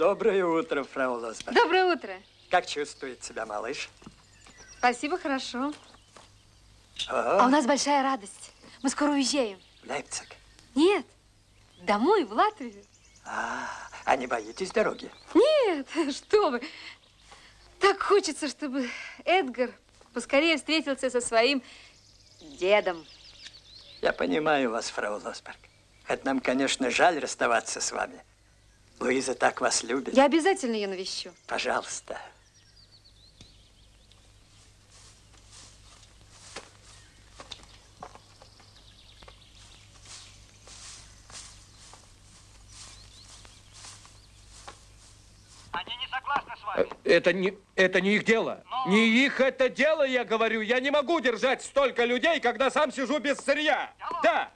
Доброе утро, фрау Лосберг. Доброе утро. Как чувствует себя малыш? Спасибо, хорошо. О, А у нас большая радость. Мы скоро уезжаем. в Лейпциг. Нет, домой, в Латвию. А, а не боитесь дороги? Нет, что вы. Так хочется, чтобы Эдгар поскорее встретился со своим дедом. Я понимаю вас, фрау Лосберг. Хоть нам, конечно, жаль расставаться с вами. Луиза так вас любит. Я обязательно ее навещу. Пожалуйста. Они не согласны с вами. Это не, это не их дело. Но- Не их это дело, я говорю. Я не могу держать столько людей, когда сам сижу без сырья. Алло. Да.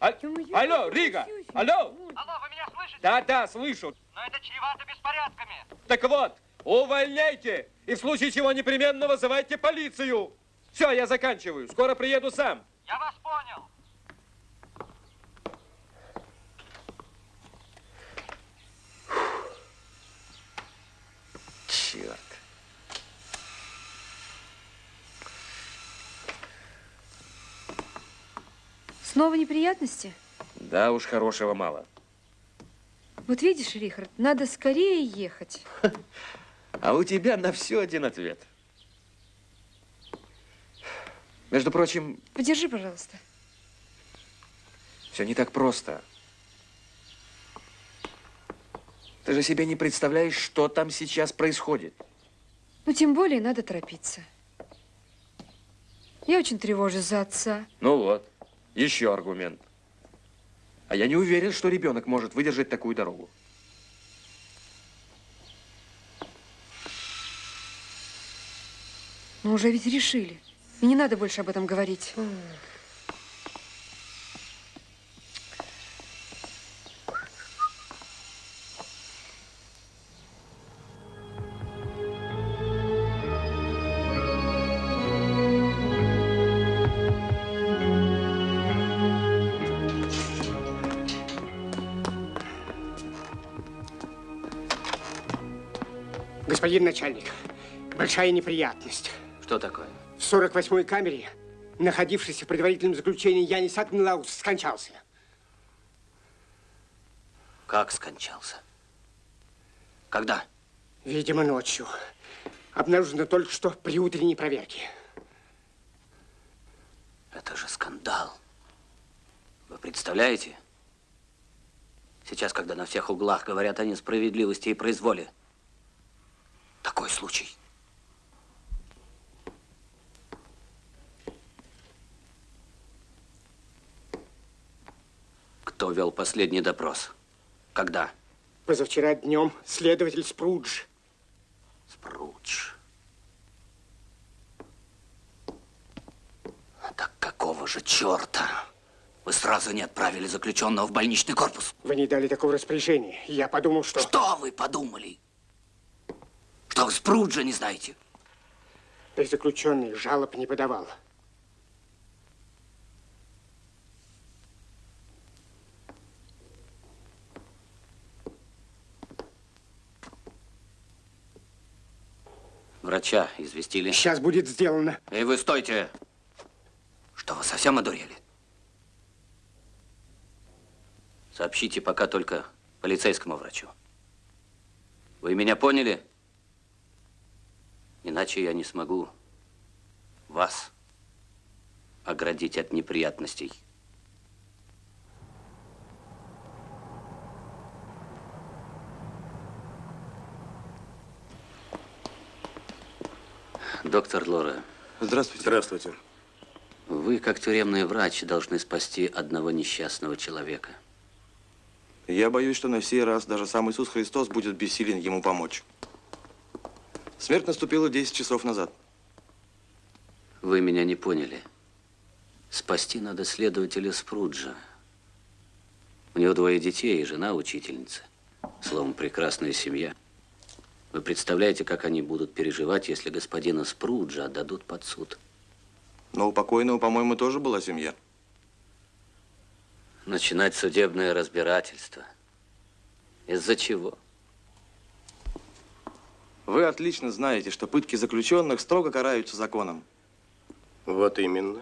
А- алло, Рига. Алло. Алло, вы меня слышите? Да, да, слышу. Но это чревато беспорядками. Так вот, увольняйте. И в случае чего непременно вызывайте полицию. Все, я заканчиваю. Скоро приеду сам. Я вас понял. Черт. Снова неприятности? Да уж, хорошего мало. Вот видишь, Рихард, надо скорее ехать. А у тебя на все один ответ. Между прочим, Подержи, пожалуйста. все не так просто. Ты же себе не представляешь, что там сейчас происходит. Ну, тем более надо торопиться. Я очень тревожусь за отца. Ну вот, еще аргумент. А я не уверен, что ребенок может выдержать такую дорогу. Но уже ведь решили. И не надо больше об этом говорить. Господин начальник, большая неприятность. Что такое? В 48-й камере, находившийся в предварительном заключении Янис Акнлаус, скончался. Как скончался? Когда? Видимо, ночью. Обнаружено только что при утренней проверке. Это же скандал. Вы представляете? Сейчас, когда на всех углах говорят о несправедливости и произволе. Такой случай. Кто вел последний допрос? Когда? Позавчера днем следователь Спрудж. Спрудж. Так какого же черта? Вы сразу не отправили заключенного в больничный корпус? Вы не дали такого распоряжения. Я подумал, что... Что вы подумали? Что вы Спруджа не знаете? Да и заключенный жалоб не подавал. Врача известили. Сейчас будет сделано. Эй, вы стойте! Что, вы совсем одурели? Сообщите пока только полицейскому врачу. Вы меня поняли? Иначе я не смогу вас оградить от неприятностей. Доктор Лора, Здравствуйте. Здравствуйте. вы, как тюремный врач, должны спасти одного несчастного человека. Я боюсь, что на сей раз даже сам Иисус Христос будет бессилен ему помочь. Смерть наступила 10 часов назад. Вы меня не поняли. Спасти надо следователя Спруджа. У него двое детей и жена учительница. Словом, прекрасная семья. Вы представляете, как они будут переживать, если господина Спруджа отдадут под суд? Но у покойного, по-моему, тоже была семья. Начинать судебное разбирательство. Из-за чего? Вы отлично знаете, что пытки заключенных строго караются законом. Вот именно.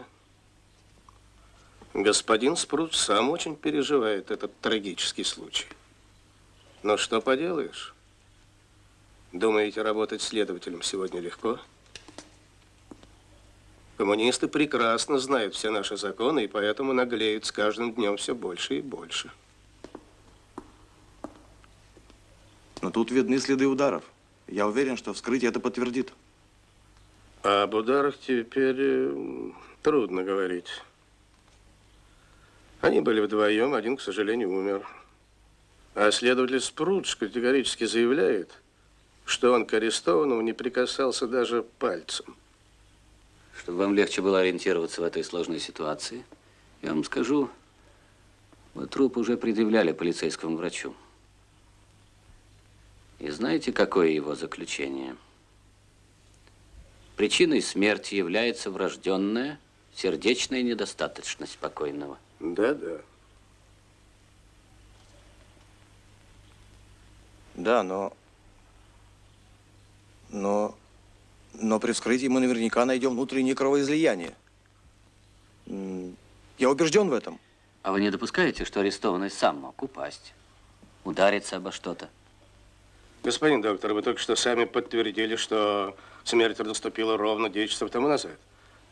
Господин Спрут сам очень переживает этот трагический случай. Но что поделаешь? Думаете, работать следователем сегодня легко? Коммунисты прекрасно знают все наши законы и поэтому наглеют с каждым днем все больше и больше. Но тут видны следы ударов. Я уверен, что вскрытие это подтвердит. А об ударах теперь э, трудно говорить. Они были вдвоем, один, к сожалению, умер. А следователь Спрудж категорически заявляет, что он к арестованному не прикасался даже пальцем. Чтобы вам легче было ориентироваться в этой сложной ситуации, я вам скажу, вот труп уже предъявляли полицейскому врачу. И знаете, какое его заключение? Причиной смерти является врожденная сердечная недостаточность покойного. Да-да. Да, но... Но... Но при вскрытии мы наверняка найдем внутреннее кровоизлияние. Я убежден в этом. А вы не допускаете, что арестованный сам мог упасть, удариться обо что-то? Господин доктор, вы только что сами подтвердили, что смерть наступила ровно 10 часов тому назад.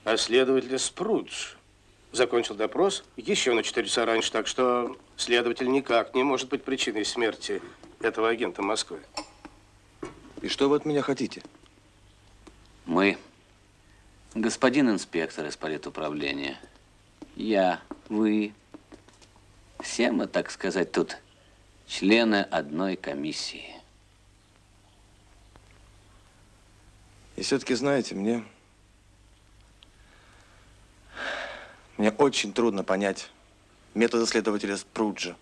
А следователь Спрудж закончил допрос еще на 4 часа раньше, так что следователь никак не может быть причиной смерти этого агента Москвы. И что вы от меня хотите? Мы, господин инспектор из политуправления, я, вы, все мы, так сказать, тут члены одной комиссии. И все-таки, знаете, мне... Мне очень трудно понять методы следователя Спруджа.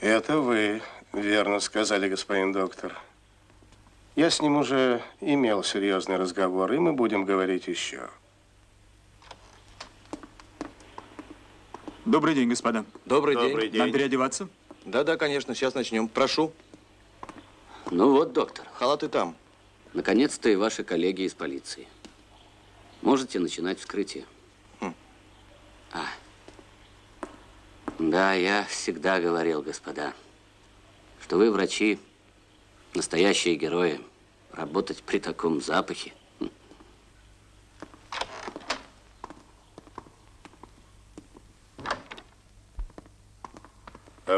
Это вы верно сказали, господин доктор. Я с ним уже имел серьезный разговор, и мы будем говорить еще. Добрый день, господа. Добрый, Добрый день. Нам день. переодеваться? Да-да, конечно, сейчас начнем. Прошу. Ну вот, доктор, Халаты там. Наконец-то и ваши коллеги из полиции. Можете начинать вскрытие. А. Да, я всегда говорил, господа, что вы, врачи, настоящие герои. Работать при таком запахе.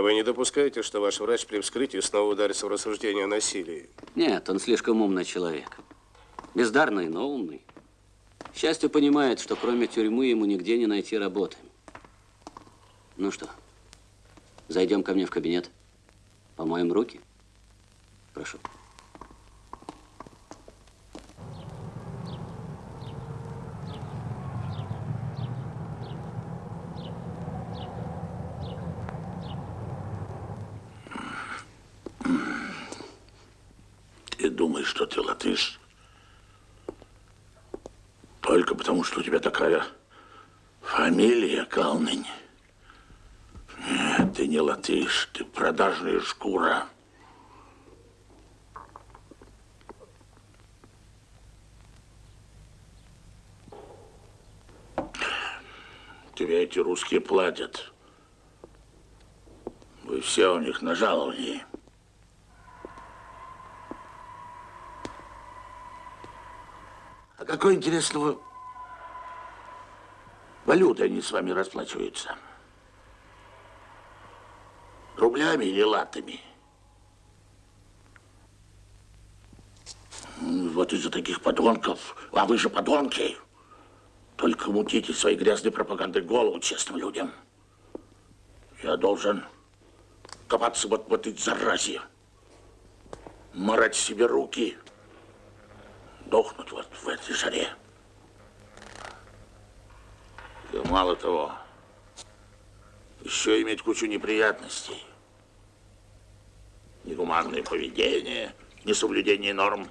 А вы не допускаете, что ваш врач при вскрытии снова ударится в рассуждение о насилии? Нет, он слишком умный человек. Бездарный, но умный. К счастью, понимает, что кроме тюрьмы ему нигде не найти работы. Ну что, зайдем ко мне в кабинет? Помоем руки? Прошу. Ты думаешь, латыш? Только потому, что у тебя такая фамилия Калнынь. Нет, ты не латыш, ты продажная шкура. Тебе эти русские платят. Вы все у них на жаловании. Какой интересного валютой они с вами расплачиваются? Рублями или латами? Вот из-за таких подонков, а вы же подонки, только мутите своей грязной пропагандой голову честным людям. Я должен копаться вот в этой заразе, марать себе руки, дохнуть вот в этой жаре. И мало того, еще иметь кучу неприятностей. Негуманное поведение, несоблюдение норм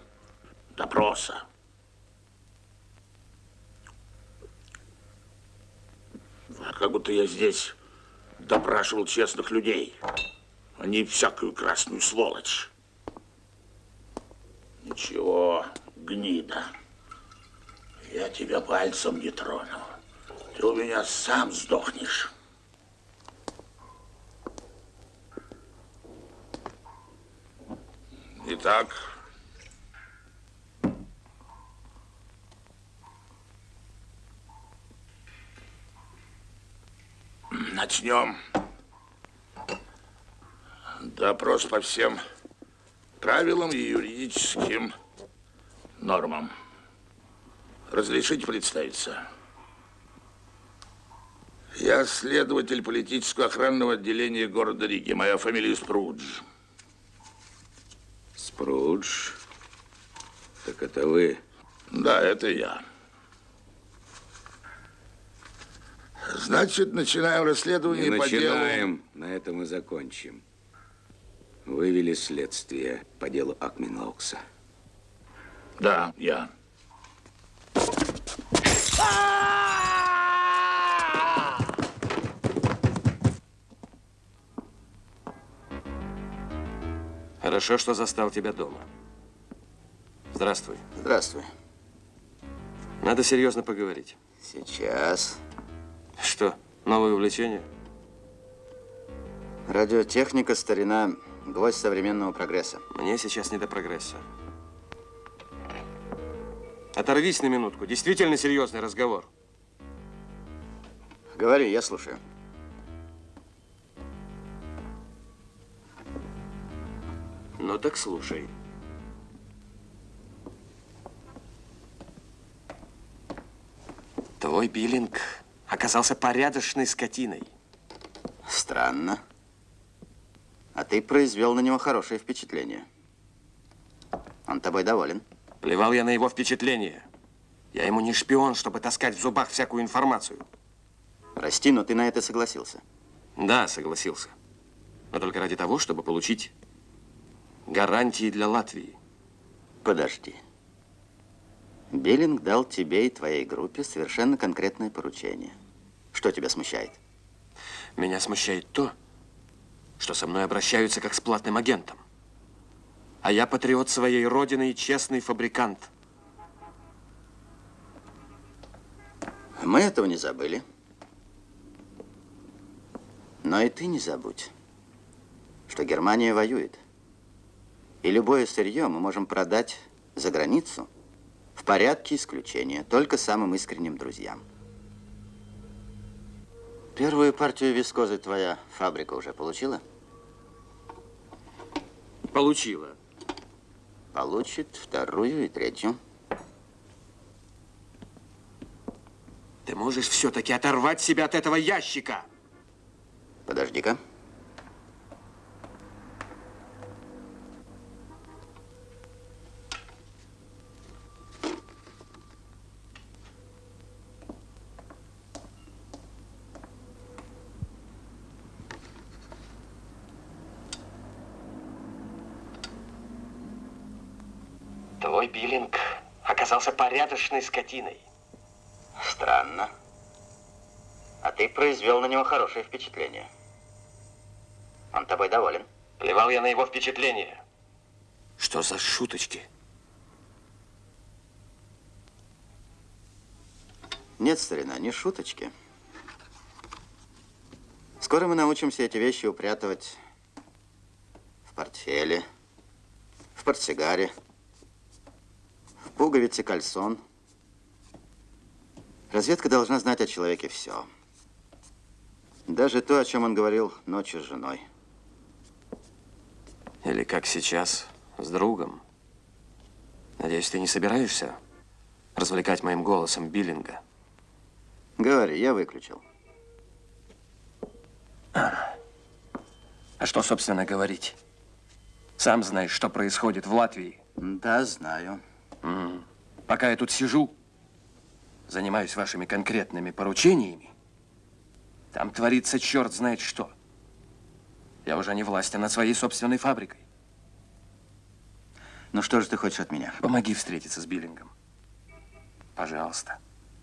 допроса. А как будто я здесь допрашивал честных людей, а не всякую красную сволочь. Ничего, гнида. Я тебя пальцем не трону. Ты у меня сам сдохнешь. Итак, начнем. Допрос по всем правилам и юридическим нормам. Разрешите представиться? Я следователь политического охранного отделения города Риги. Моя фамилия Спрудж. Спрудж? Так это вы? Да, это я. Значит, начинаем расследование Не по делу... начинаем, на этом и закончим. Вывели следствие по делу Акминлаукса. Да, я. Хорошо, что застал тебя дома. Здравствуй. Здравствуй. Надо серьезно поговорить. Сейчас. Что, новое увлечение? Радиотехника, старина, гвоздь современного прогресса. Мне сейчас не до прогресса. Оторвись на минутку. Действительно серьезный разговор. Говори, я слушаю. Ну так слушай. Твой биллинг оказался порядочной скотиной. Странно. А ты произвел на него хорошее впечатление. Он тобой доволен. Плевал я на его впечатление. Я ему не шпион, чтобы таскать в зубах всякую информацию. Прости, но ты на это согласился. Да, согласился. Но только ради того, чтобы получить гарантии для Латвии. Подожди. Биллинг дал тебе и твоей группе совершенно конкретное поручение. Что тебя смущает? Меня смущает то, что со мной обращаются как с платным агентом. А я патриот своей родины и честный фабрикант. Мы этого не забыли. Но и ты не забудь, что Германия воюет. И любое сырье мы можем продать за границу в порядке исключения, только самым искренним друзьям. Первую партию вискозы твоя фабрика уже получила? Получила. Получит вторую и третью. Ты можешь все-таки оторвать себя от этого ящика. Подожди-ка. Твой биллинг оказался порядочной скотиной. Странно. А ты произвел на него хорошее впечатление. Он тобой доволен. Плевал я на его впечатление. Что за шуточки? Нет, старина, не шуточки. Скоро мы научимся эти вещи упрятывать в портфеле, в портсигаре, в пуговице кальсон. Разведка должна знать о человеке все. Даже то, о чем он говорил ночью с женой. Или как сейчас, с другом. Надеюсь, ты не собираешься развлекать моим голосом биллинга? Говори, я выключил. А что, собственно, говорить? Сам знаешь, что происходит в Латвии. Да, знаю. М. Пока я тут сижу, занимаюсь вашими конкретными поручениями, там творится черт знает что. Я уже не властен над своей собственной фабрикой. Ну что же ты хочешь от меня? Помоги встретиться с Биллингом. Пожалуйста.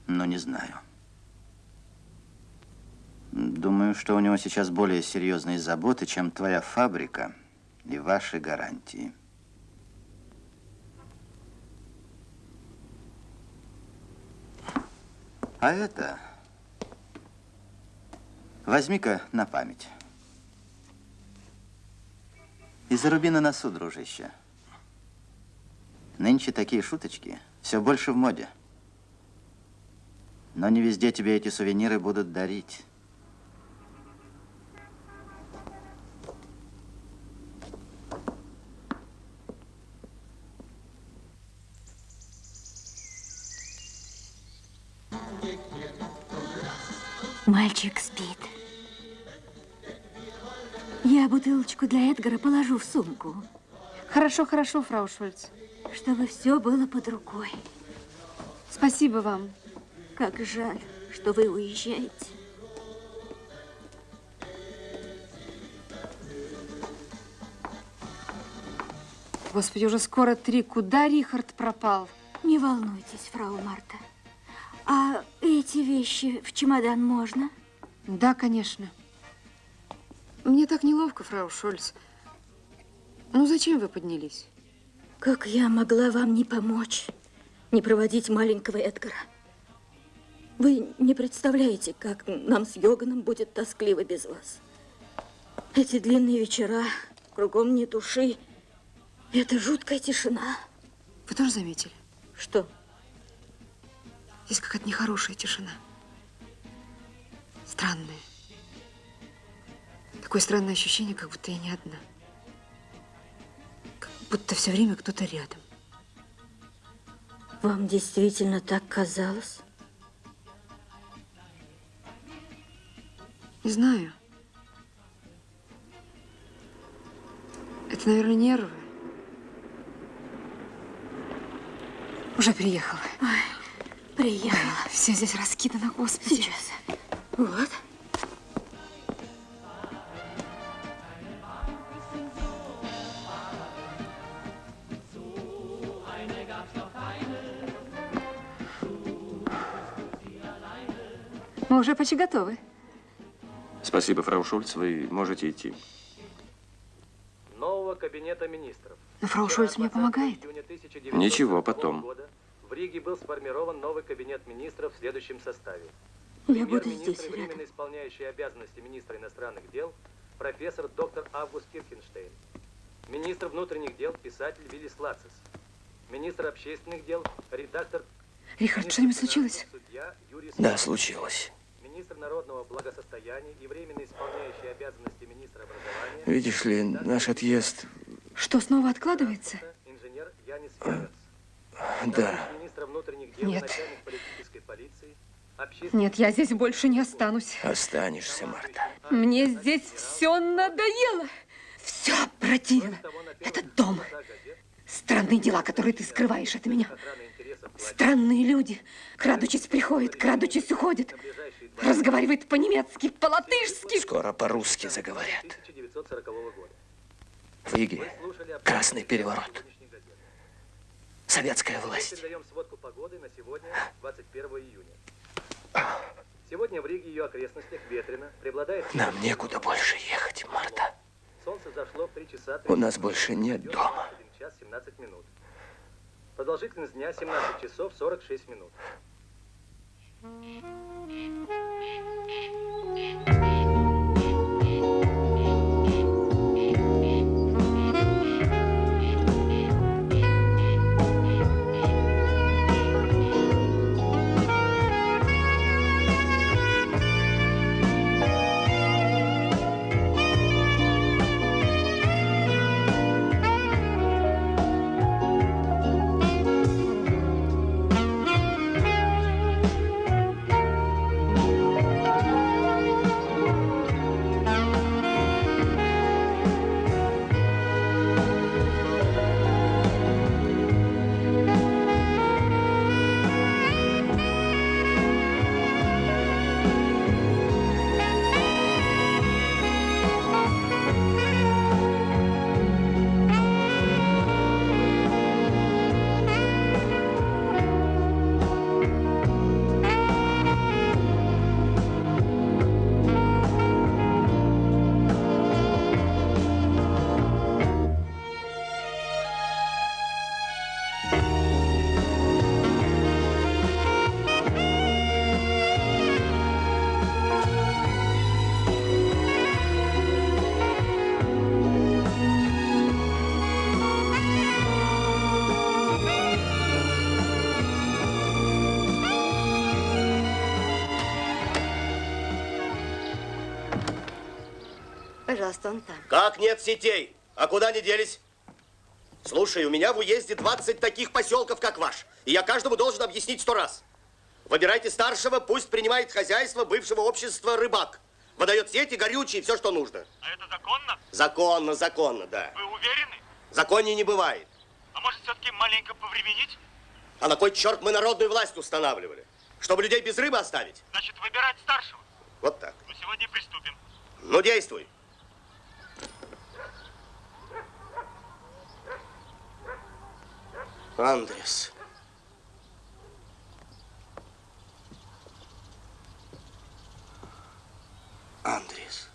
Ну, не знаю. Думаю, что у него сейчас более серьезные заботы, чем твоя фабрика и ваши гарантии. А это... Возьми-ка на память. И заруби на носу, дружище. Нынче такие шуточки все больше в моде. Но не везде тебе эти сувениры будут дарить. Мальчик спит. Я бутылочку для Эдгара положу в сумку. Хорошо, хорошо, фрау Шульц. Чтобы все было под рукой. Спасибо вам. Как жаль, что вы уезжаете. Господи, уже скоро три. Куда Рихард пропал? Не волнуйтесь, фрау Марта. А эти вещи в чемодан можно? Да, конечно. Мне так неловко, фрау Шольц. Ну, зачем вы поднялись? Как я могла вам не помочь, не проводить маленького Эдгара? Вы не представляете, как нам с Йоганом будет тоскливо без вас. Эти длинные вечера, кругом ни души. Это жуткая тишина. Вы тоже заметили? Что? Здесь какая-то нехорошая тишина. Странная. Такое странное ощущение, как будто я не одна. Как будто все время кто-то рядом. Вам действительно так казалось? Не знаю. Это, наверное, нервы. Уже приехала. Ой, приехала. Все здесь раскидано, господи. Сейчас. Вот. Мы уже почти готовы. Спасибо, фрау Шульц, вы можете идти. Нового кабинета министров. Но фрау Шульц мне помогает. Ничего, потом. Года в Риге был сформирован новый кабинет министров в следующем составе. Я буду здесь Премьер-министр и временно исполняющий обязанности министра иностранных дел профессор доктор Август Кирхенштейн. Министр внутренних дел писатель Виллис Лацис. Министр общественных дел редактор Рихард, что-нибудь случилось? судья Юрий Да, случилось. Министр народного благосостояния и временно исполняющий обязанности министра образования Видишь ли, наш отъезд... Что, снова откладывается? инженер Янис Ферец. Да. Нет. Нет, я здесь больше не останусь. Останешься, Марта. Мне здесь все надоело. Все противно. Этот дом. Странные дела, которые ты скрываешь от меня. Странные люди. Крадучись приходят, крадучись уходят. Разговаривает по-немецки, по-латышски. Скоро по-русски заговорят. 1940 года. В красный переворот. Советская власть. Передаем сводку погоды на сегодня, 21 июня. Сегодня в Риге и ее окрестностях ветрено, преобладает... Нам некуда больше ехать, Марта. Солнце зашло в 3 часа... У нас больше нет дома. 1 час 17 минут. Продолжительность дня 17 часов 46 минут. Пожалуйста, он там. Как нет сетей? А куда они делись? Слушай, у меня в уезде 20 таких поселков, как ваш. И я каждому должен объяснить сто раз. Выбирайте старшего, пусть принимает хозяйство бывшего общества рыбак. Выдает сети, горючие, все, что нужно. А это законно? Законно, законно, да. Вы уверены? Законнее не бывает. А может, все-таки маленько повременить? А на кой черт мы народную власть устанавливали? Чтобы людей без рыбы оставить? Значит, выбирать старшего. Вот так. Ну, сегодня приступим. Ну, действуй. Андрес. Андрес.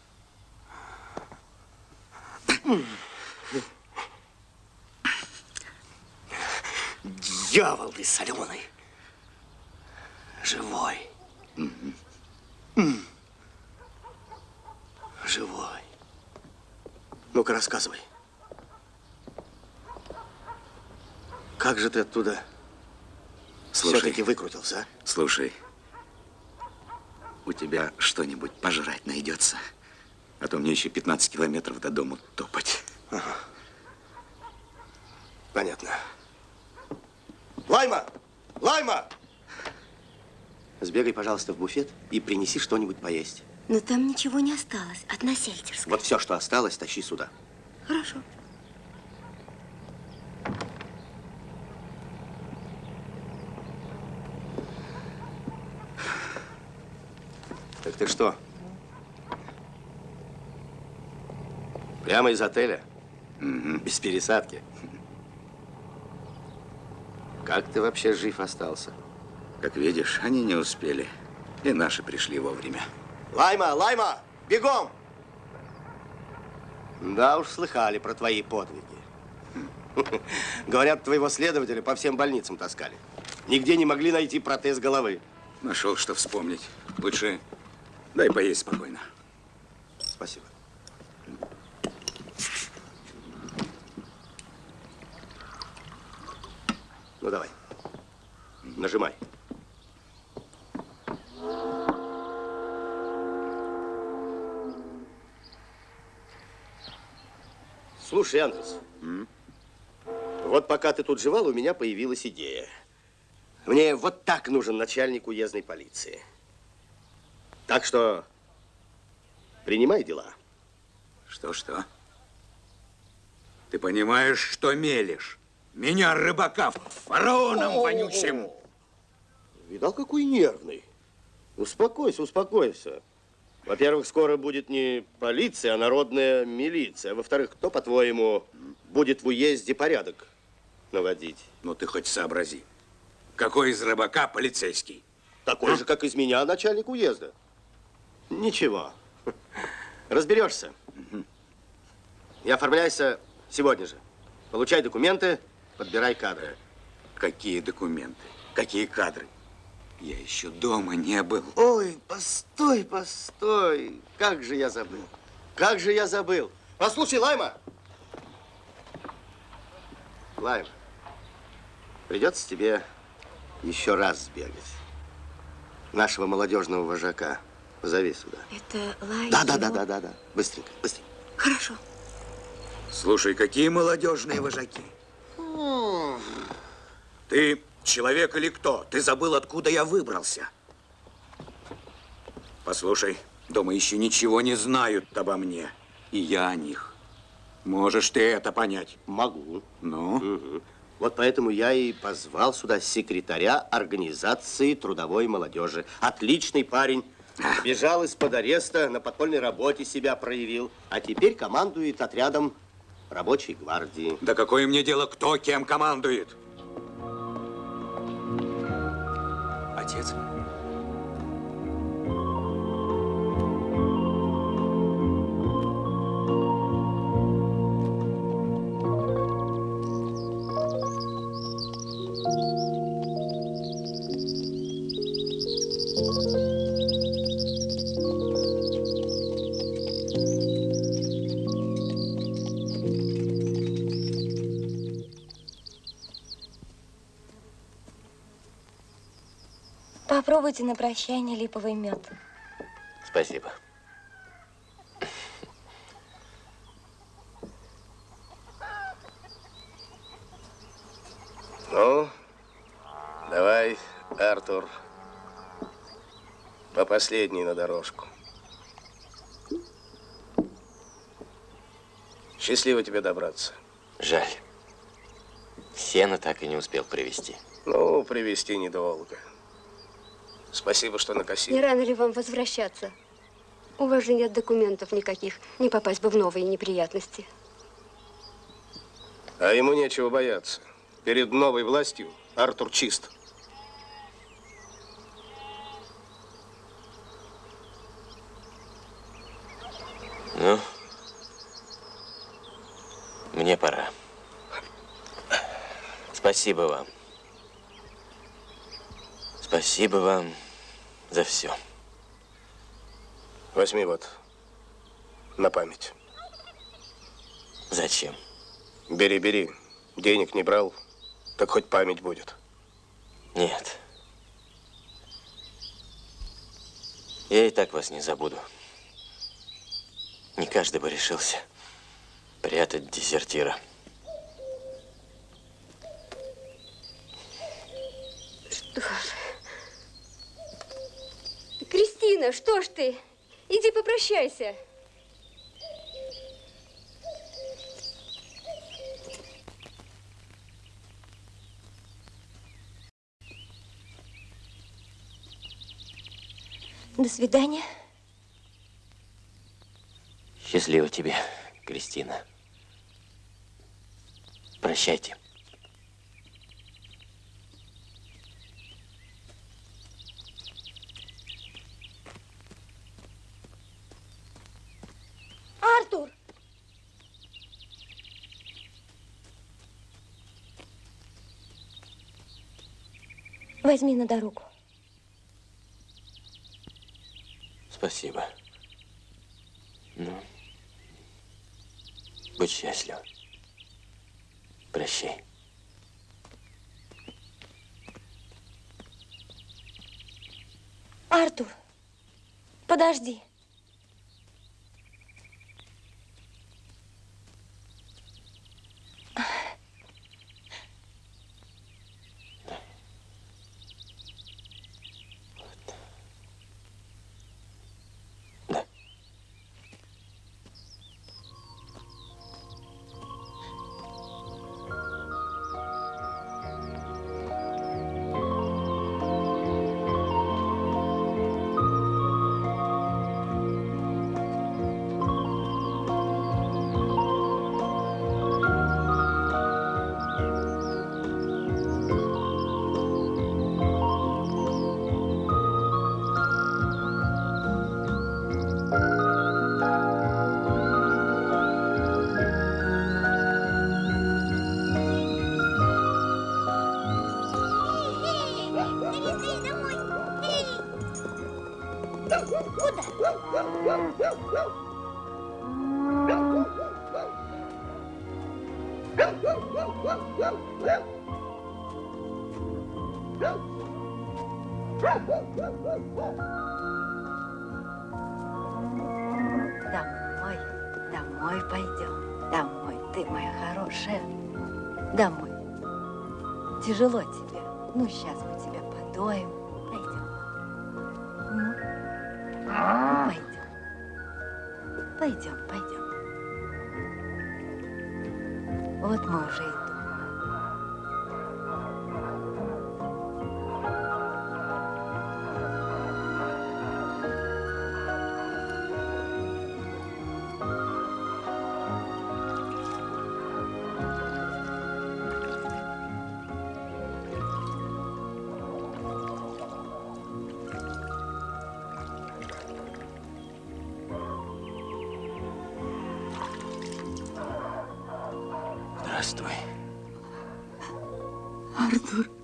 Дьявол ты соленый. Живой. Живой. Ну-ка, рассказывай. Как же ты оттуда все-таки выкрутился, а? Слушай, у тебя что-нибудь пожрать найдется? А то мне еще 15 километров до дома топать. Ага. Понятно. Лайма! Лайма! Сбегай, пожалуйста, в буфет и принеси что-нибудь поесть. Но там ничего не осталось от насельтерской. Вот все, что осталось, тащи сюда. Хорошо. Так ты что? Прямо из отеля? Без пересадки? Как ты вообще жив остался? Как видишь, они не успели. И наши пришли вовремя. Лайма, Лайма, бегом! Да уж, слыхали про твои подвиги. Говорят, твоего следователя по всем больницам таскали. Нигде не могли найти протез головы. Нашел, что вспомнить. Лучше дай поесть спокойно. Спасибо. Ну, давай. Нажимай. Слушай, Андрес, вот пока ты тут жевал, у меня появилась идея. Мне вот так нужен начальник уездной полиции. Так что принимай дела. Что-что? Ты понимаешь, что мелешь? Меня, рыбака, фараоном вонючим. Видал, какой нервный. Успокойся, успокойся. Во-первых, скоро будет не полиция, а народная милиция. Во-вторых, кто, по-твоему, будет в уезде порядок наводить? Ну, ты хоть сообрази. Какой из рыбака полицейский? Такой же, как из меня, начальник уезда. Ничего. Разберешься. И оформляйся сегодня же. Получай документы, подбирай кадры. Какие документы? Какие кадры? Я еще дома не был. Ой, постой, постой. Как же я забыл. Как же я забыл. Послушай, Лайма. Лайма, придется тебе еще раз сбегать. Нашего молодежного вожака позови сюда. Это Лай Да, да, да, да, да, да. Быстренько, быстренько. Хорошо. Слушай, какие молодежные вожаки? Ты человек или кто? Ты забыл, откуда я выбрался? Послушай, дома еще ничего не знают обо мне. И я о них. Можешь ты это понять? Могу. Ну? Мгм. Вот поэтому я и позвал сюда секретаря организации трудовой молодежи. Отличный парень. Бежал из-под ареста, на подпольной работе себя проявил. А теперь командует отрядом рабочей гвардии. Да какое мне дело, кто кем командует? Отец? Попробуйте на прощание липовый мед. Спасибо. Ну, давай, Артур, по последней на дорожку. Счастливо тебе добраться. Жаль. Сено так и не успел привезти. Ну, привезти недолго. Спасибо, что накосил. Не рано ли вам возвращаться? У вас же нет документов никаких. Не попасть бы в новые неприятности. А ему нечего бояться. Перед новой властью Артур чист. Ну, мне пора. Спасибо вам. Спасибо вам за все. Возьми вот на память. Зачем? Бери, бери. Денег не брал, так хоть память будет. Нет. Я и так вас не забуду. Не каждый бы решился прятать дезертира. Что ж. Кристина, что ж ты? Иди попрощайся. До свидания. Счастливо тебе, Кристина. Прощайте. Артур! Возьми на дорогу. Спасибо. Ну, будь счастлив. Прощай. Артур, подожди. Здравствуй. Артур.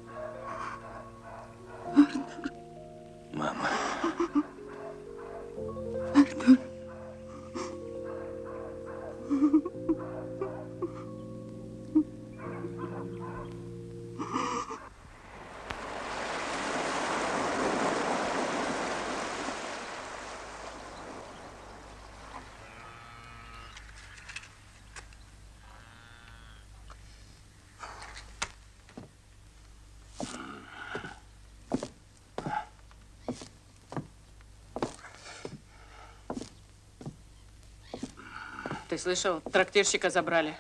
Ты слышал, трактирщика забрали.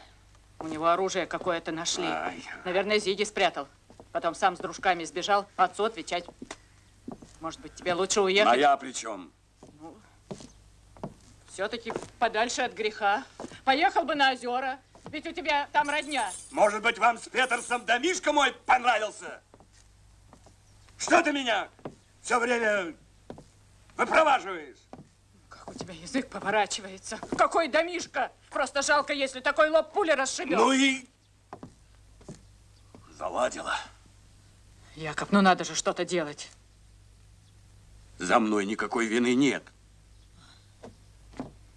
У него оружие какое-то нашли. Ай. Наверное, Зиги спрятал. Потом сам с дружками сбежал. Отцу отвечать. Может быть, тебе лучше уехать? А я при чем? Все-таки подальше от греха. Поехал бы на озера. Ведь у тебя там родня. Может быть, вам с Петерсом домишка мой понравился? Что ты меня все время выпроваживаешь? Язык поворачивается. Какой домишка? Просто жалко, если такой лоб пули расшибет. Ну и заладила. Якоб, ну надо же что-то делать. За мной никакой вины нет.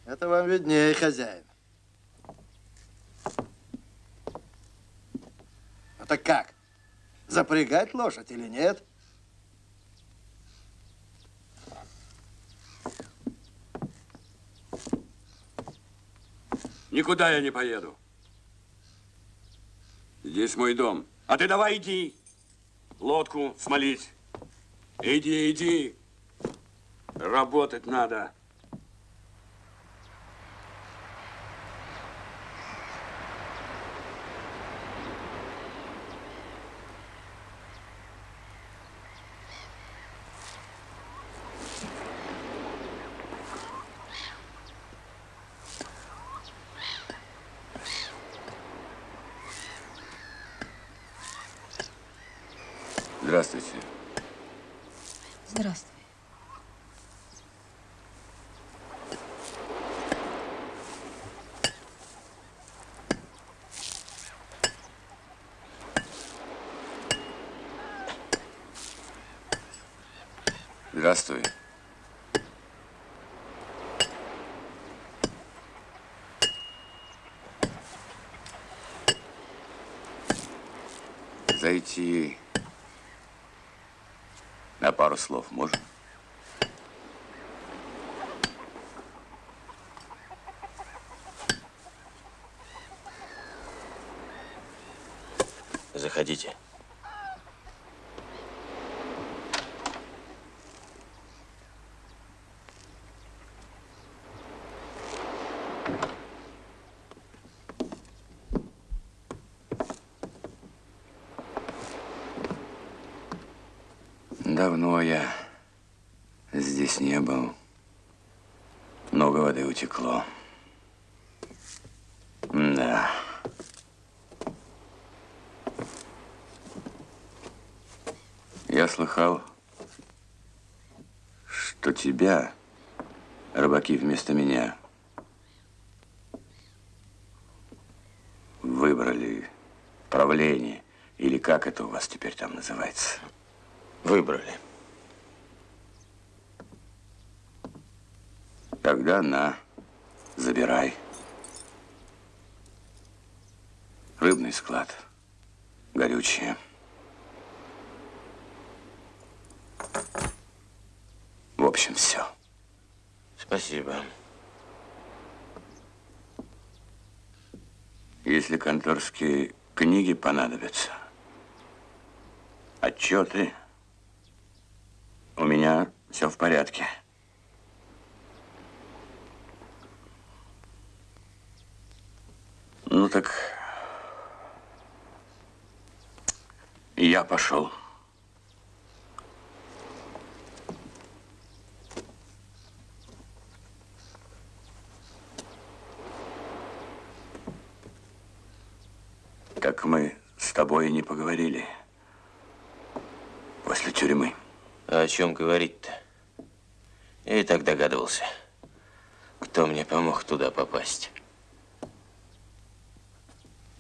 Это вам виднее, хозяин. Ну так как? Запрягать лошадь или нет? Никуда я не поеду. Здесь мой дом. А ты давай иди. Лодку смолить. Иди, иди. Работать надо. Здравствуйте. Здравствуй. Здравствуй. Зайти пару слов можно? Заходите. Давно я здесь не был. Много воды утекло. Да. Я слыхал, что тебя рыбаки вместо меня выбрали правление, или как это у вас теперь там называется? Выбрали. Тогда на, забирай. Рыбный склад, горючее. В общем, все. Спасибо. Если конторские книги понадобятся, отчеты, у меня все в порядке. Ну так, я пошел. Как мы с тобой не поговорили после тюрьмы. А о чем говорить-то? Я и так догадывался, кто мне помог туда попасть.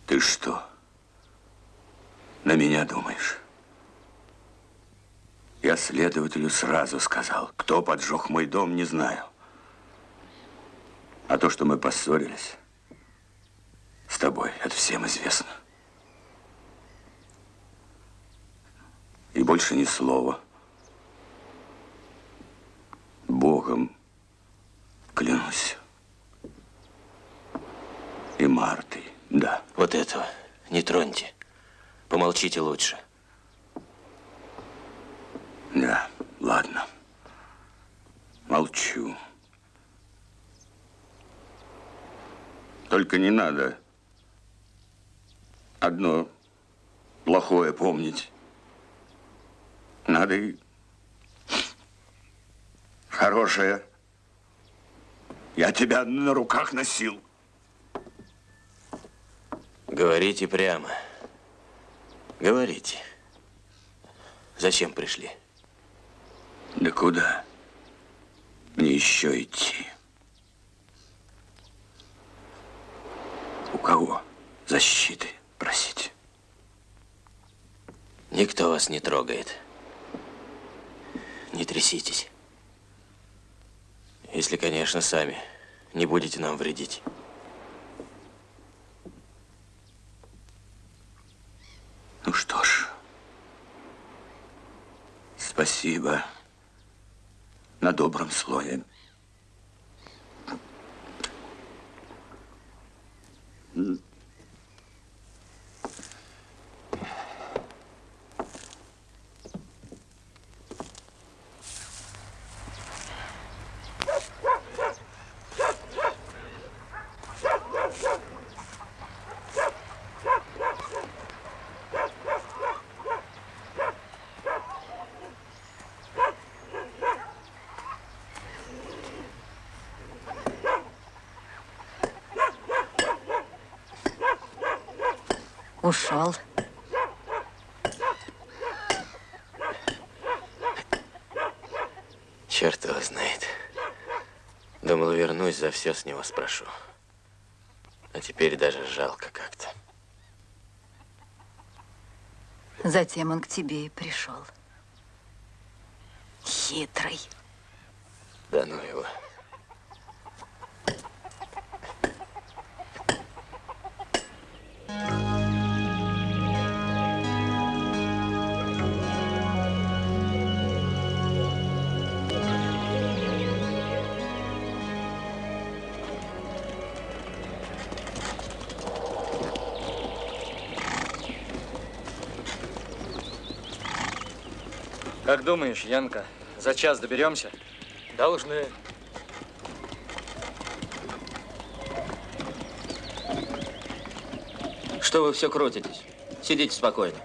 Ты что, на меня думаешь? Я следователю сразу сказал, кто поджег мой дом, не знаю. А то, что мы поссорились с тобой, это всем известно. И больше ни слова. Клянусь. И Мартой, да. Вот этого не троньте. Помолчите лучше. Да, ладно. Молчу. Только не надо одно плохое помнить. Надо и хорошее. Я тебя на руках носил. Говорите прямо. Говорите. Зачем пришли? Да куда? Мне еще идти. У кого защиты просить? Никто вас не трогает. Не тряситесь. Если, конечно, сами не будете нам вредить. Ну что ж, спасибо на добром слове. М. Ушел. Черт его знает. Думал, вернусь, за все с него спрошу. А теперь даже жалко как-то. Затем он к тебе и пришел. Хитрый. Как думаешь, Янка, за час доберемся? Должны. Что вы все крутитесь? Сидите спокойно.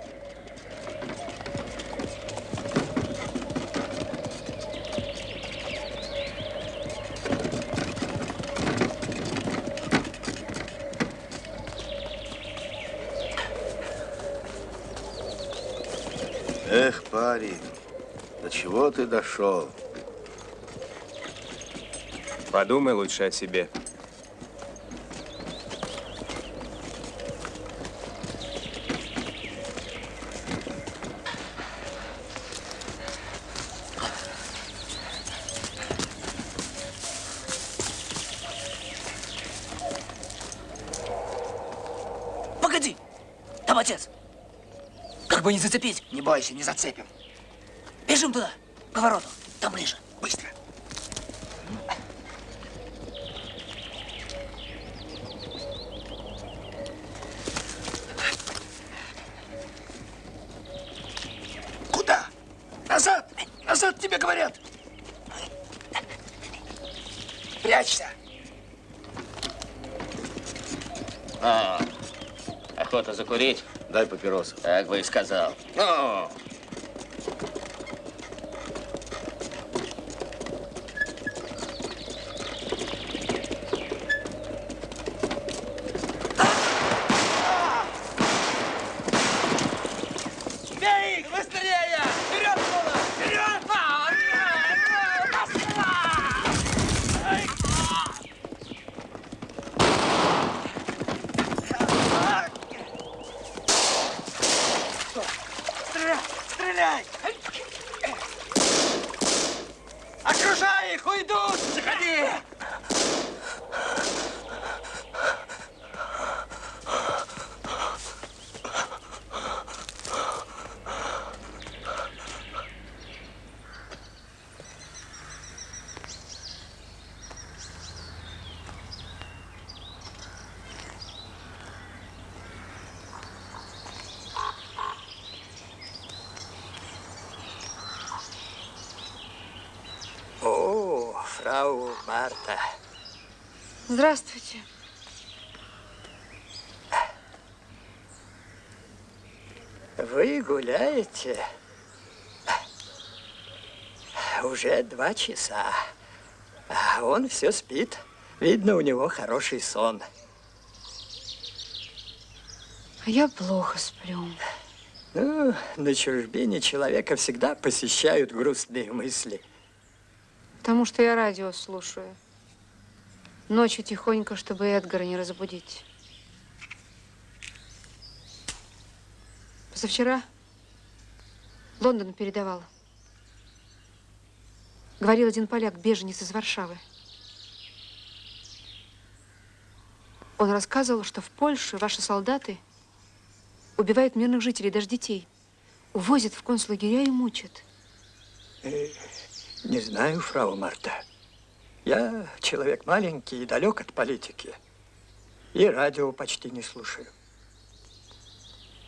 Ты дошел? Подумай лучше о себе. Погоди! Там отец! Как бы не зацепить? Не бойся, не зацепим. Бежим туда, повороту. Там ближе. Быстро. Куда? Назад! Назад тебе говорят! Прячься! А, охота закурить? Дай папиросу. Так бы и сказал. Ну, Марта. Здравствуйте. Вы гуляете уже два часа, а он все спит. Видно, у него хороший сон. А я плохо сплю. Ну, на чужбине человека всегда посещают грустные мысли. Потому что я радио слушаю. Ночью тихонько, чтобы Эдгара не разбудить. Позавчера Лондон передавал. Говорил один поляк, беженец из Варшавы. Он рассказывал, что в Польше ваши солдаты убивают мирных жителей, даже детей. Увозят в концлагеря и мучат. Не знаю, фрау Марта. Я человек маленький и далек от политики. И радио почти не слушаю.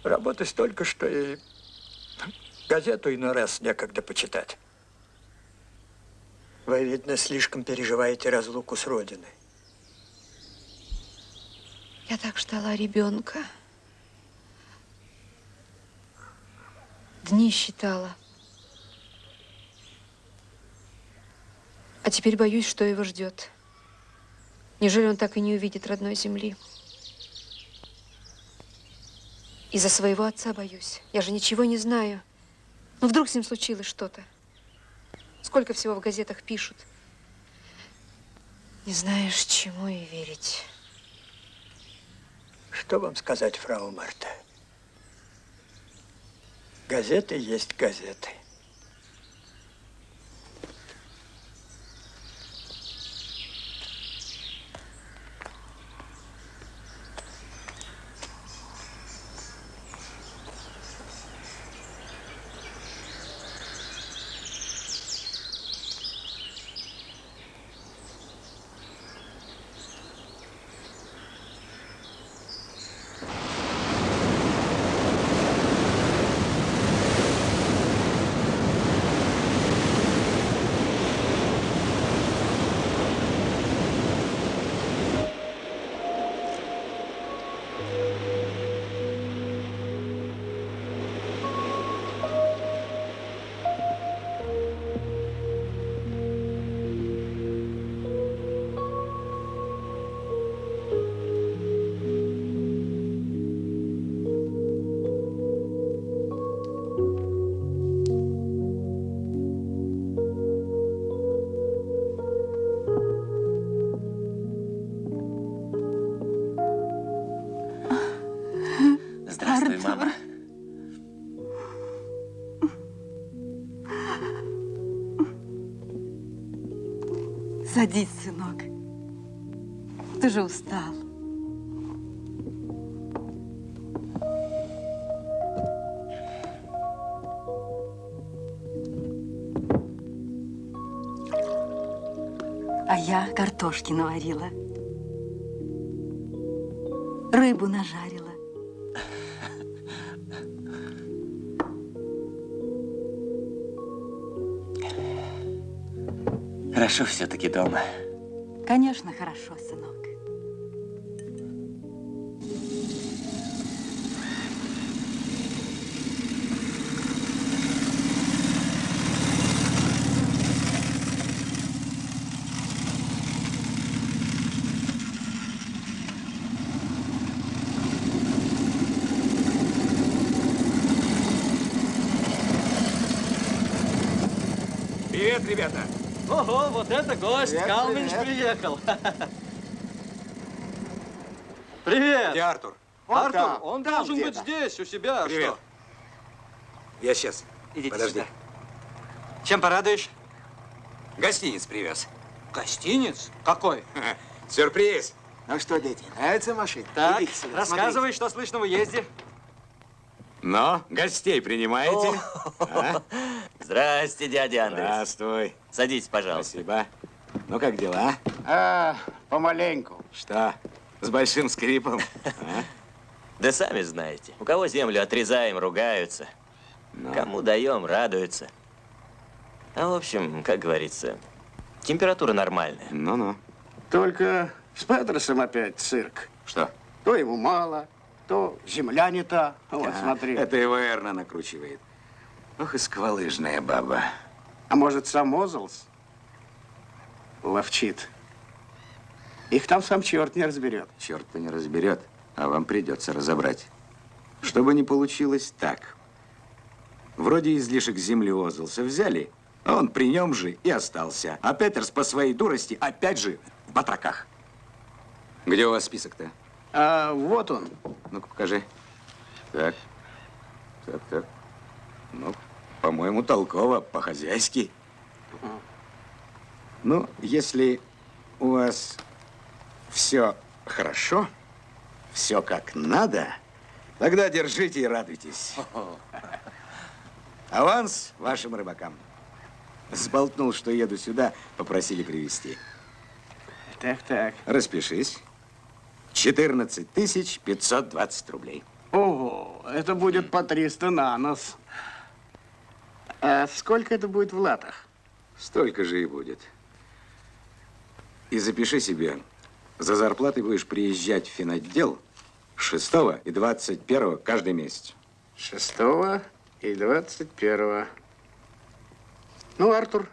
Работы столько, что и газету иной раз некогда почитать. Вы, видно, слишком переживаете разлуку с Родиной. Я так ждала ребенка. Дни считала. А теперь боюсь, что его ждет. Неужели он так и не увидит родной земли? Из-за своего отца боюсь. Я же ничего не знаю. Ну, вдруг с ним случилось что-то. Сколько всего в газетах пишут. Не знаешь, чему и верить. Что вам сказать, фрау Марта? Газеты есть газеты. Садись, сынок. Ты же устал. А я картошки наварила. Рыбу нажарила. Хорошо все-таки дома. Конечно, хорошо, сынок. Привет, ребята. Ого, вот это гость! Привет, Калминч привет. приехал. Привет! Где Артур? Он Артур, там, он там должен быть здесь, у себя. Привет. Что? Я сейчас. Идите Подожди. сюда. Чем порадуешь? Гостиниц привез. Гостиниц? Какой? Сюрприз. Ну что, дети, нравится машина? Так, сюда, рассказывай, что слышно в уезде. Но гостей принимаете? А? Здрасте, дядя Андрей. Здравствуй. Садитесь, пожалуйста. Спасибо. Ну, как дела? А, помаленьку. Что, с большим скрипом? А? Да сами знаете, у кого землю отрезаем, ругаются. Ну. Кому даем, радуются. А в общем, как говорится, температура нормальная. Ну-ну. Только с Петерсом опять цирк. Что? То ему мало, то земля не та. Вот, А, смотри. Это его Эрна накручивает. Ох и сквалыжная баба. А может, сам Озлс ловчит? Их там сам черт не разберет. Черт-то не разберет, а вам придется разобрать. Чтобы не получилось так. Вроде излишек земли Озлса взяли, а он при нем же и остался. А Петерс по своей дурости опять же в батраках. Где у вас список-то? А вот он. Ну-ка, покажи. Так, так, так. Ну, по-моему, толково, по-хозяйски. Ну, если у вас все хорошо, все как надо, тогда держите и радуйтесь. Аванс вашим рыбакам. Сболтнул, что еду сюда, попросили привезти. Так, так. Распишись. 14 тысяч 520 рублей. Ого, это будет по 300 на нос. А сколько это будет в латах? Столько же и будет. И запиши себе, за зарплатой будешь приезжать в финотдел 6 и 21 каждый месяц. 6 и 21. Ну, Артур,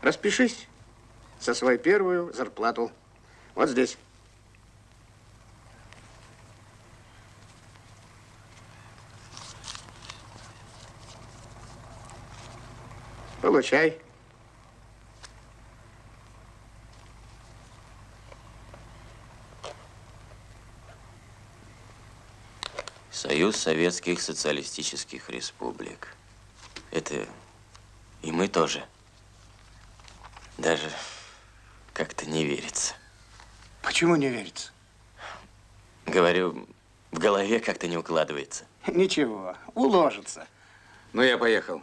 распишись за свою первую зарплату. Вот здесь. Получай. Советских Социалистических Республик. Это и мы тоже. Даже как-то не верится. Почему не верится? Говорю, в голове как-то не укладывается. Ничего, уложится. Ну, я поехал.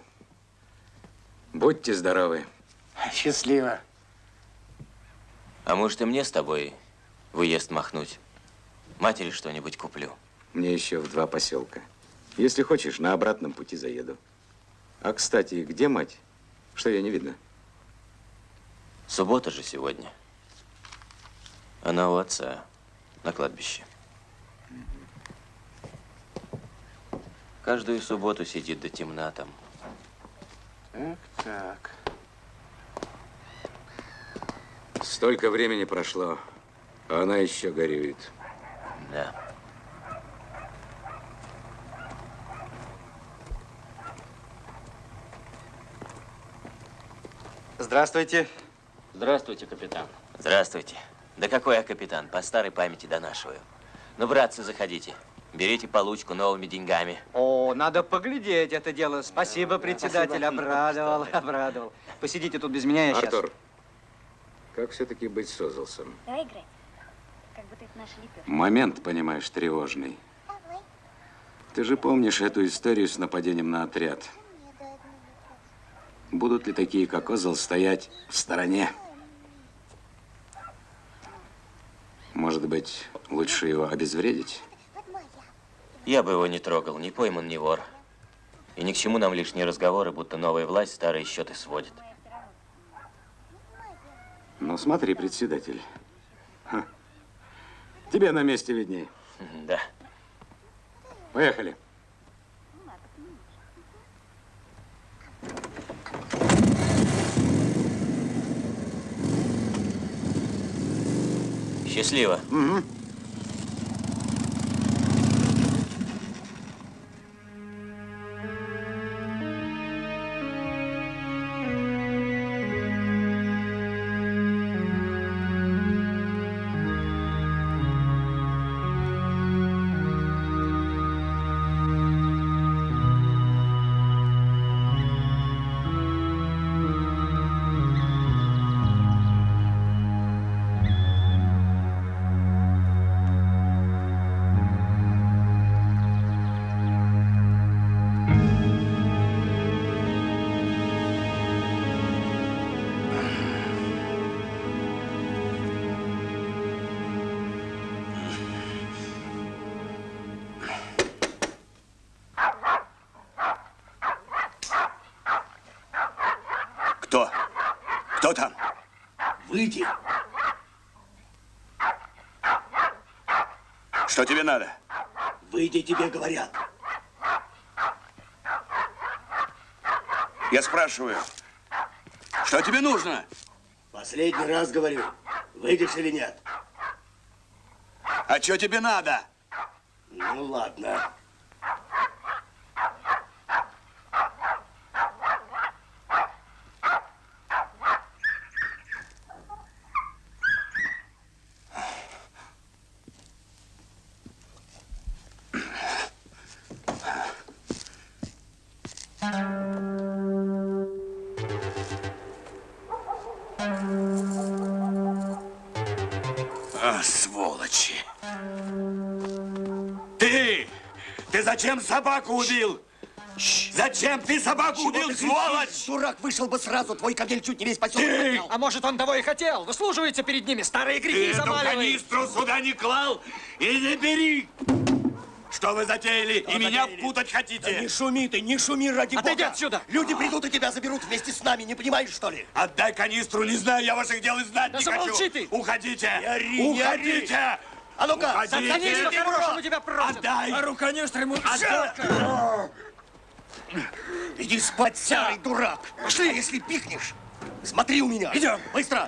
Будьте здоровы. Счастливо. А может и мне с тобой в уезд махнуть? Матери что-нибудь куплю. Мне еще в два поселка. Если хочешь, на обратном пути заеду. А, кстати, где мать? Что ее не видно? Суббота же сегодня. Она у отца на кладбище. Каждую субботу сидит до темна там. Так, так. Столько времени прошло, а она еще горюет. Да. Здравствуйте. Здравствуйте, капитан. Здравствуйте. Да какой я капитан? По старой памяти донашиваю. Ну, братцы, заходите. Берите получку новыми деньгами. О, надо поглядеть это дело. Спасибо, председатель. спасибо. Обрадовал, обрадовал. Посидите тут без меня, я сейчас. Артур, как все-таки быть с Озлсом? Давай играть. Как будто это наша лепешка. Момент, понимаешь, тревожный. Ты же помнишь эту историю с нападением на отряд? Будут ли такие, как Озл, стоять в стороне? Может быть, лучше его обезвредить? Я бы его не трогал, не пойман, не вор. И ни к чему нам лишние разговоры, будто новая власть старые счеты сводит. Ну, смотри, председатель. Ха. Тебе на месте видней. Да. Поехали. Счастливо. Угу. Выйди. Что тебе надо? Выйди, тебе говорят. Я спрашиваю, что тебе нужно? Последний раз говорю, выйдешь или нет? А что тебе надо? Ну, ладно. Зачем собаку убил? Зачем ты собаку убил, сволочь? Дурак, вышел бы сразу, твой камель чуть не весь поселок Ты! поднял. А может, он того и хотел? Выслуживается перед ними, старые Ты грехи эту замаливает. канистру сюда не клал и не бери! Что вы затеяли? и меня впутать хотите? Да не шуми ты, не шуми ради Отойди бога. отсюда! Люди придут и тебя заберут вместе с нами, не понимаешь, что ли? Отдай канистру, не знаю я ваших дел и знать Да не замолчи хочу. ты! Уходите! Не ори, не ори! А ну-ка, канистру по-хорошему тебя просят. Отдай! А руконёстр ему Отдай! Иди спать, старый дурак. Пошли, а если пикнешь. Смотри у меня. Идем. Быстро.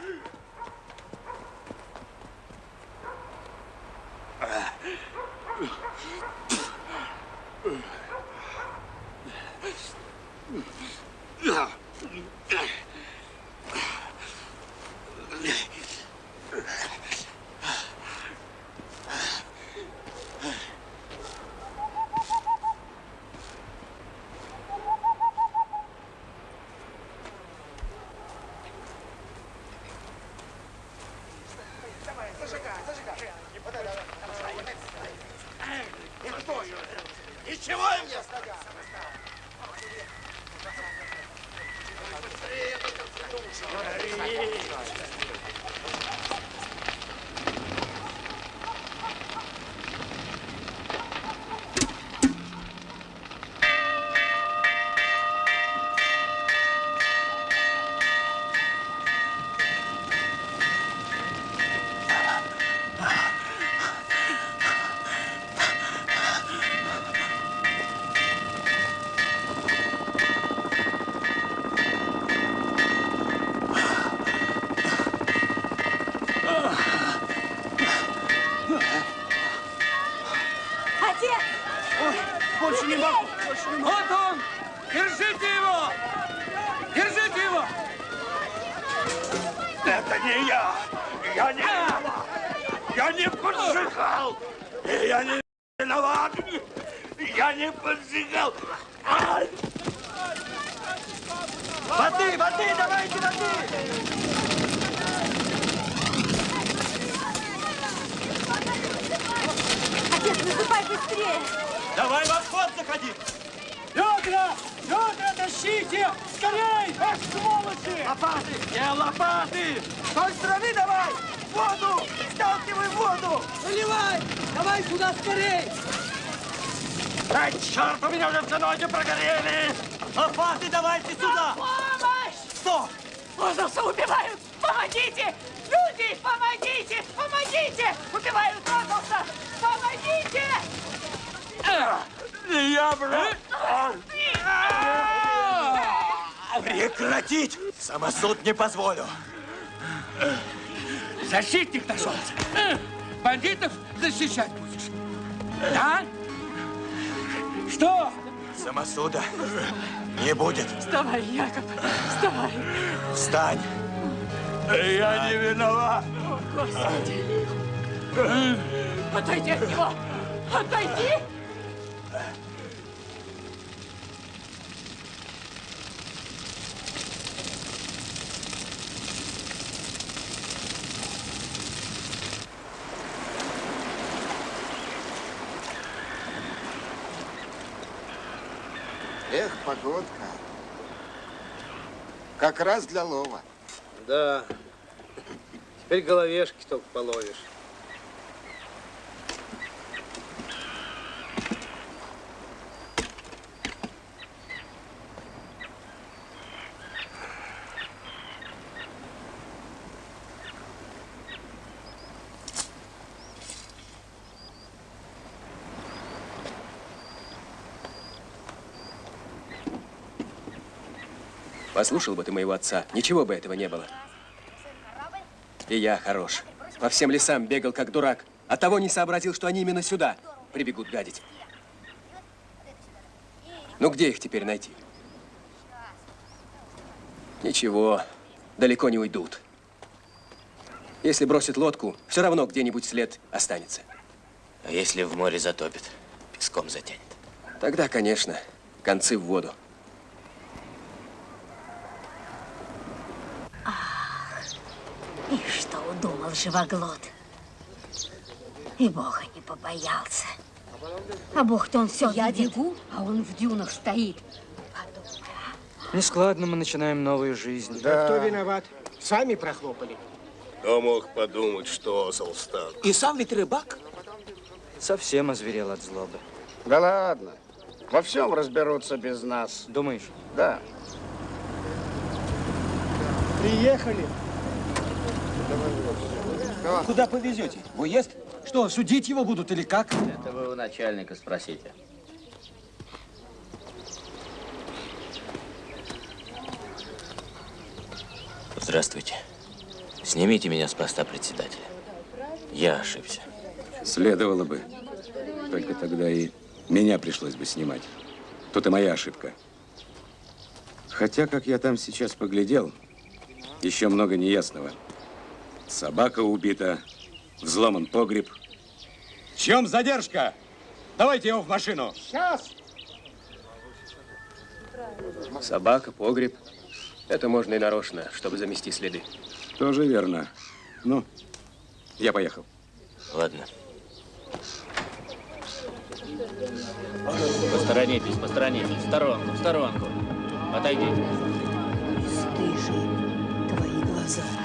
Ничего им не Отец! Ой, больше не могу, больше не могу. Вот он! Держите его! Держите его! Это не я! Я не виноват! Я не поджигал! Я не виноват! Я не поджигал! Ай! Воды, воды, давайте воды! Отец, наступай быстрее! Давай в обход заходи! Ведра! Ведра тащите! Скорей! Ах, сволочи! Лопаты! Где лопаты? С той стороны давай! Воду! Сталкивай воду! Наливай! Давай сюда скорей! Ай, черт, у меня уже все ноги прогорели! Лопаты давайте сюда! Помощь! Что? Лозовца убивают! Помогите! Люди, помогите! Помогите! Убивают Лозовца! Помогите! Не я, брат! Прекратить! Самосуд не позволю. Защитник нашелся. Бандитов защищать будешь? Да? Что? Самосуда не будет. Вставай, Яков! Вставай! Встань. Я не виноват! О, Господи! Отойди от него! Отойди! Эх, погодка. Как раз для лова. Да. Теперь головешки только половишь. Послушал бы ты моего отца, ничего бы этого не было. И я хорош. По всем лесам бегал, как дурак. А того не сообразил, что они именно сюда прибегут гадить. Ну, где их теперь найти? Ничего, далеко не уйдут. Если бросит лодку, все равно где-нибудь след останется. А если в море затопит, песком затянет? Тогда, конечно, концы в воду. И что удумал живоглот? И Бога не побоялся. А Бог-то он все Я видит. бегу, а он в дюнах стоит. Нескладно мы начинаем новую жизнь. Да. Кто виноват? Сами прохлопали. Кто мог подумать, что Солстан? И сам ведь рыбак. Совсем озверел от злобы. Да ладно. Во всем разберутся без нас. Думаешь? Да. Приехали. Куда повезете? В уезд? Что, судить его будут или как? Это вы у начальника спросите. Здравствуйте. Снимите меня с поста председателя. Я ошибся. Следовало бы. Только тогда и меня пришлось бы снимать. Тут и моя ошибка. Хотя, как я там сейчас поглядел, еще много неясного. Собака убита, взломан погреб. В чем задержка? Давайте его в машину. Сейчас. Собака, погреб. Это можно и нарочно, чтобы замести следы. Тоже верно. Ну, я поехал. Ладно. Посторонитесь, посторонитесь. В сторонку, в сторонку. Отойдите. Бесстыжие твои глаза.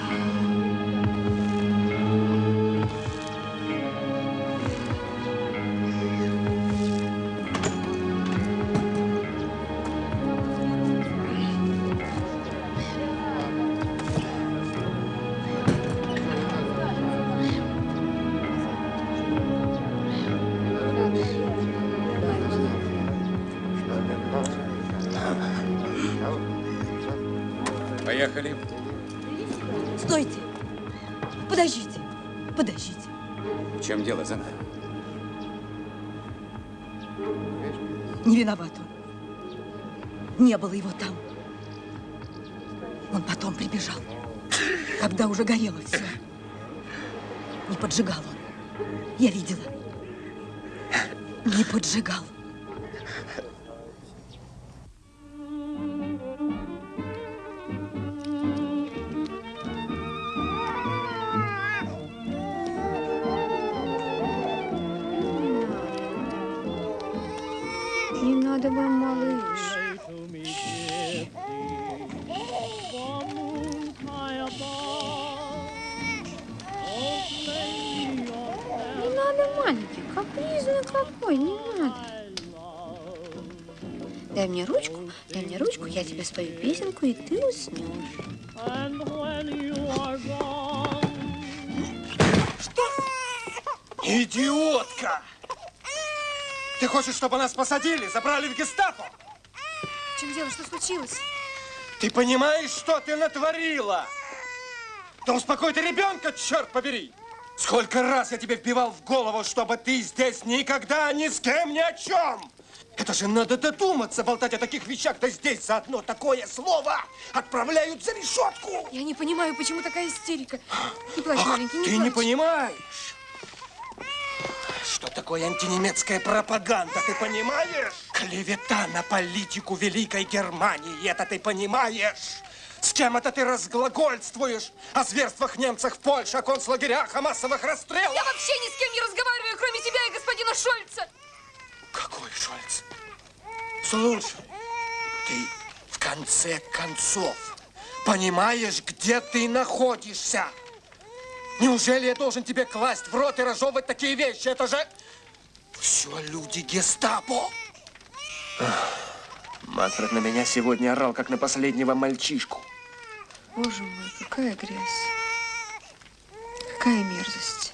Не было его там. Он потом прибежал, когда уже горело все. Не поджигал он. Я видела. Не поджигал. Ты хочешь, чтобы нас посадили, забрали в гестапо? В чем дело, что случилось? Ты понимаешь, что ты натворила? Да успокой ты ребенка, черт побери! Сколько раз я тебе вбивал в голову, чтобы ты здесь никогда ни с кем ни о чем! Это же надо додуматься, болтать о таких вещах, да здесь за одно такое слово отправляют за решетку! Я не понимаю, почему такая истерика. Не плачь, маленький, не Ты плачь. не понимаешь, что такое антинемецкая пропаганда, ты понимаешь? Клевета на политику Великой Германии, это ты понимаешь? С кем это ты разглагольствуешь? О зверствах немцев в Польше, о концлагерях, о массовых расстрелах? Я вообще ни с кем не разговариваю, кроме тебя и господина Шольца. Какой Шольц? Слушай, ты в конце концов понимаешь, где ты находишься? Неужели я должен тебе класть в рот и разжевывать такие вещи? Это же все люди гестапо. Манфред на меня сегодня орал, как на последнего мальчишку. Боже мой, какая грязь. Какая мерзость.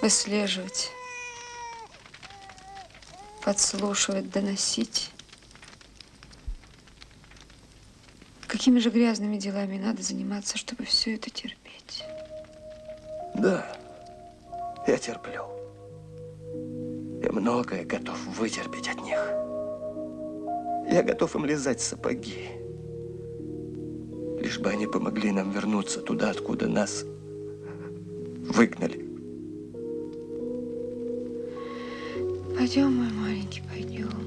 Выслеживать. Подслушивать, доносить. Какими же грязными делами надо заниматься, чтобы все это терпеть? Да, я терплю. Я многое готов вытерпеть от них. Я готов им лизать сапоги. Лишь бы они помогли нам вернуться туда, откуда нас выгнали. Пойдем, мой маленький, пойдем.